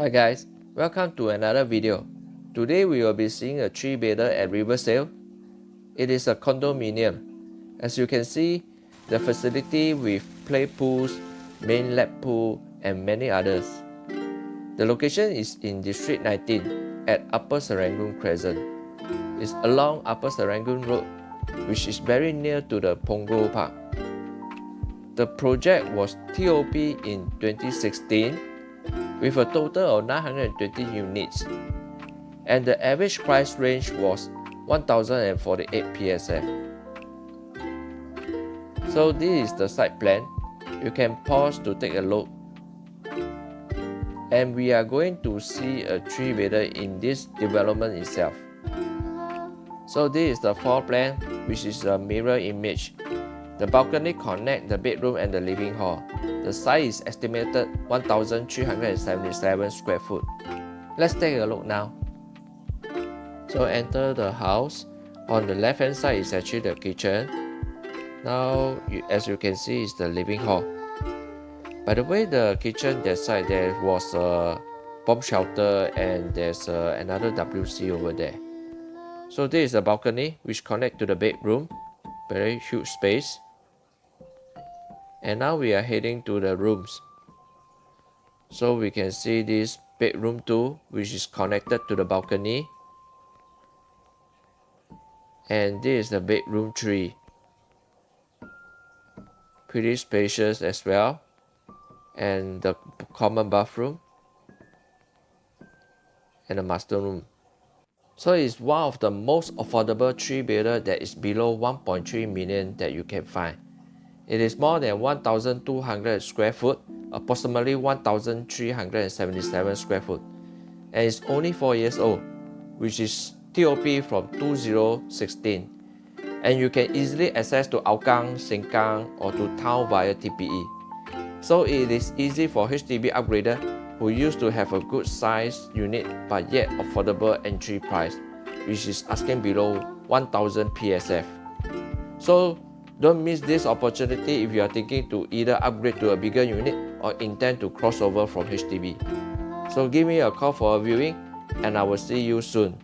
Hi guys, welcome to another video. Today we will be seeing a 3-bedder at Riversail. It is a condominium. As you can see, the facility with play pools, main lap pool and many others. The location is in District 19 at Upper Serangoon Crescent. It's along Upper Serangoon Road, which is very near to the Punggol Park. The project was TOP in 2016 with a total of 920 units and the average price range was 1048 PSF. So this is the site plan. You can pause to take a look. And we are going to see a 3 bedder in this development itself. So this is the floor plan which is a mirror image. The balcony connect the bedroom and the living hall. The size is estimated 1377 square foot. Let's take a look now. So enter the house. On the left hand side is actually the kitchen. Now as you can see is the living hall. By the way the kitchen that side there was a bomb shelter and there's uh, another WC over there. So this is the balcony which connect to the bedroom. Very huge space and now we are heading to the rooms. So we can see this bedroom 2 which is connected to the balcony. And this is the bedroom 3 pretty spacious as well. And the common bathroom. And the master room. So it's one of the most affordable 3 bedder that is below 1.3 million that you can find it is more than 1,200 square foot, approximately 1,377 square foot, and it's only 4 years old, which is TOP from 2016. And you can easily access to Hougang, Sengkang, or to town via TPE. So it is easy for HDB upgrader who used to have a good size unit but yet affordable entry price, which is asking below 1000 PSF. So don't miss this opportunity if you are thinking to either upgrade to a bigger unit or intend to cross over from HDB. So give me a call for a viewing and I will see you soon.